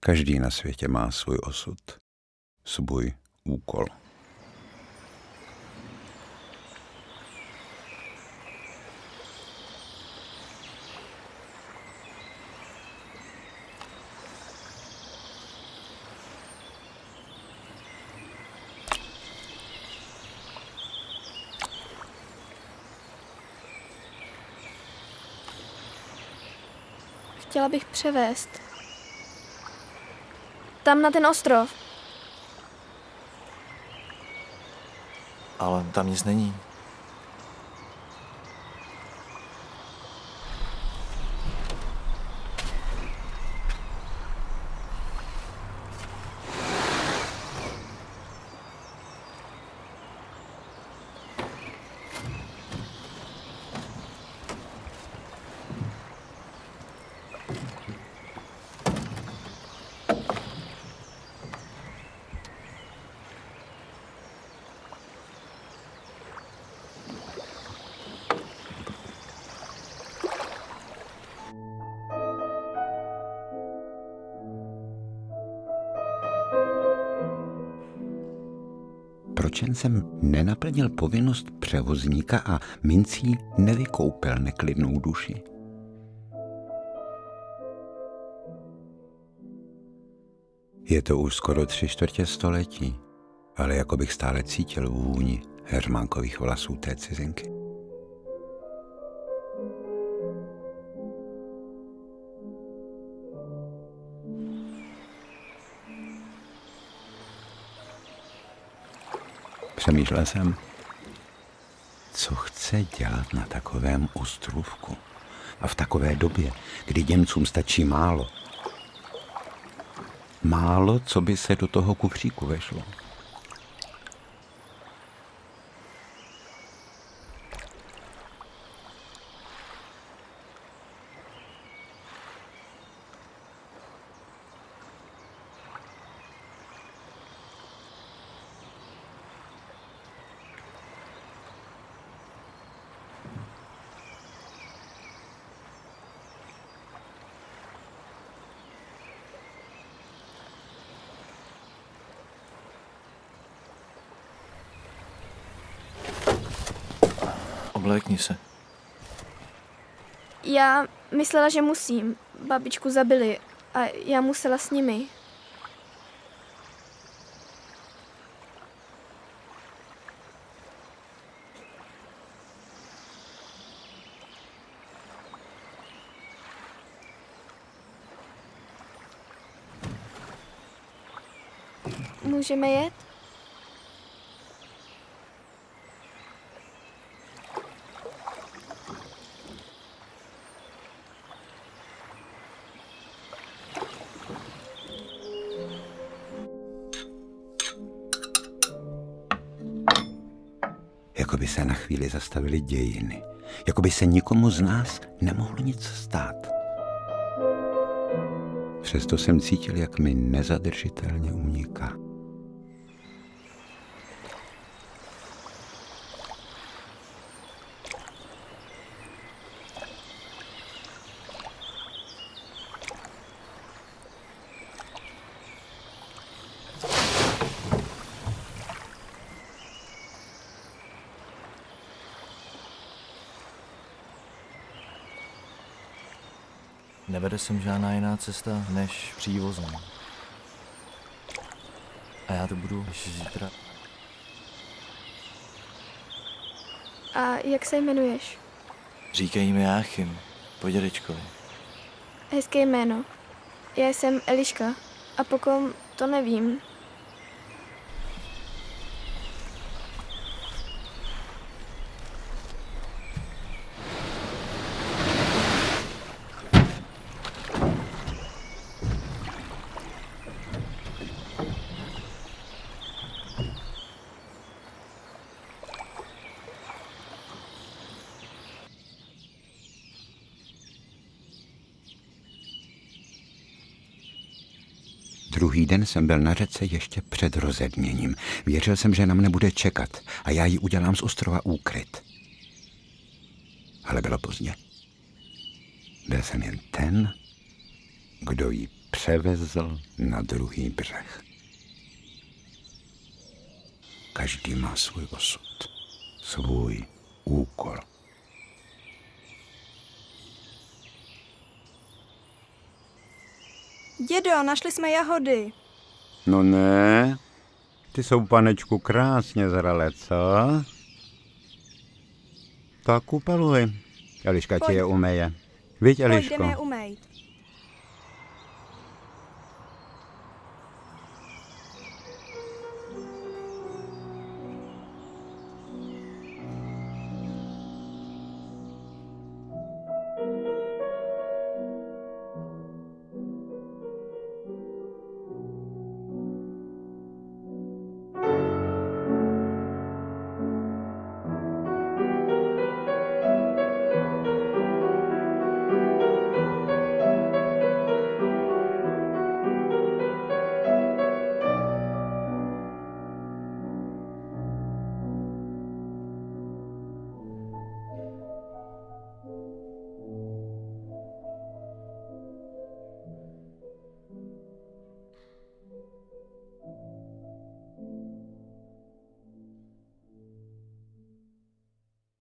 Každý na světě má svůj osud, svůj úkol. Chtěla bych převést. Tam na ten ostrov. Ale tam nic není. Proč jen jsem nenaplnil povinnost převozníka a mincí nevykoupil neklidnou duši? Je to už skoro tři čtvrtě století, ale jako bych stále cítil vůni hermánkových vlasů té cizinky. Přemýšlel jsem, co chce dělat na takovém ostrůvku a v takové době, kdy Němcům stačí málo. Málo, co by se do toho kufříku vešlo. Oblékni se. Já myslela, že musím. Babičku zabili a já musela s nimi. Můžeme jet? Jako by se na chvíli zastavily dějiny. Jako by se nikomu z nás nemohlo nic stát. Přesto jsem cítil, jak mi nezadržitelně uniká. Nevede sem žádná jiná cesta než přívozem. A já to budu až zítra. A jak se jmenuješ? Říkají mi Jáchym, po dědečkovi. Hezké jméno. Já jsem Eliška. A pokom to nevím. Druhý den jsem byl na řece ještě před rozedněním. Věřil jsem, že na mne bude čekat a já ji udělám z ostrova úkryt. Ale bylo pozdě. Byl jsem jen ten, kdo ji převezl na druhý břeh. Každý má svůj osud, svůj úkol. Dědo, našli jsme jahody. No ne, ty jsou, panečku, krásně zralé, co? Tak upaluj. Eliška ti Pojď. je umeje. Viď, Pojď, Eliško? jdeme je umejt.